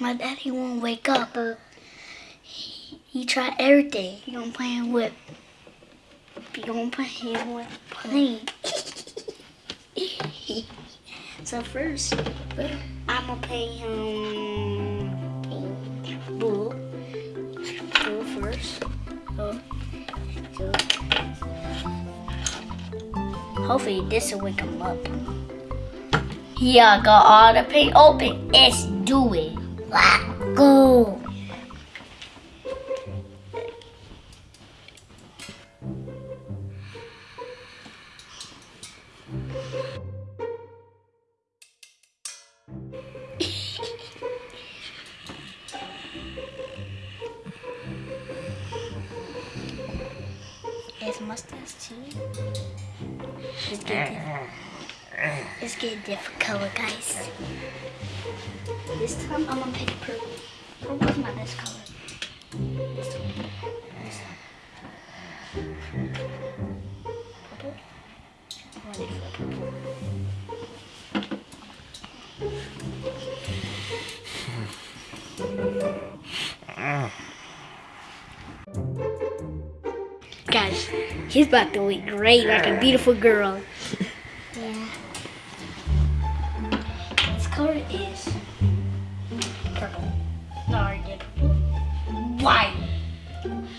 My daddy won't wake up. He, he tried everything. He gonna play him with. He gonna play him with plane. so first, I'm gonna pay him blue. Blue first. So hopefully this will wake him up. Yeah, got all the paint open. Let's do it. Go. It's mustache too. Let's get it. Let's get a different color, guys. This time I'm gonna pick purple. Purple's oh, my best color. This one. This one. Purple. I want it for purple. Guys, he's about to look great like a beautiful girl. Yeah. Color is purple. No, I did purple. White.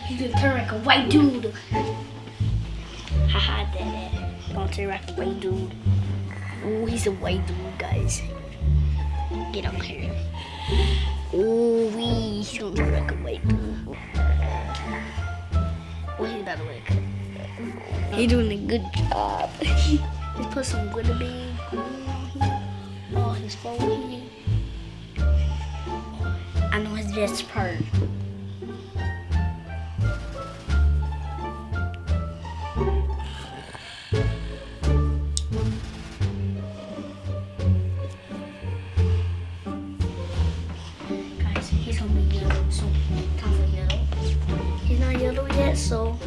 He's gonna turn like a white dude. Haha, dad. Gonna turn like a white dude. Ooh, he's a white dude, guys. Get up here. Ooh, wee. He's gonna turn like a white dude. What he's about to look. He's doing a good job. He's put some glitter bead phone. I know his best part. Guys, he's gonna be yellow, so yellow. He's not yellow yet, so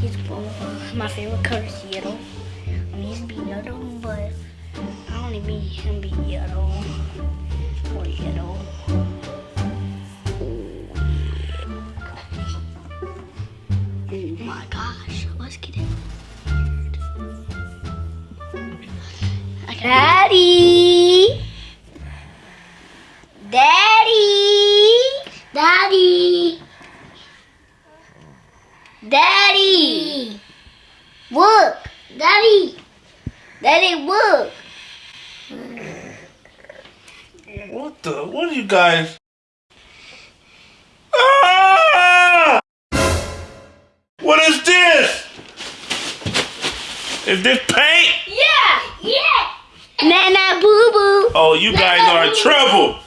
he's my favorite color is yellow. I mean, he's be yellow, but Mean him be yellow or yellow. Oh my gosh, let's get it. Daddy! Daddy! Daddy! Daddy! Look! Daddy! Daddy, look! What the? What are you guys? Ah! What is this? Is this paint? Yeah! Yeah! Nana boo boo! Oh, you guys are in trouble.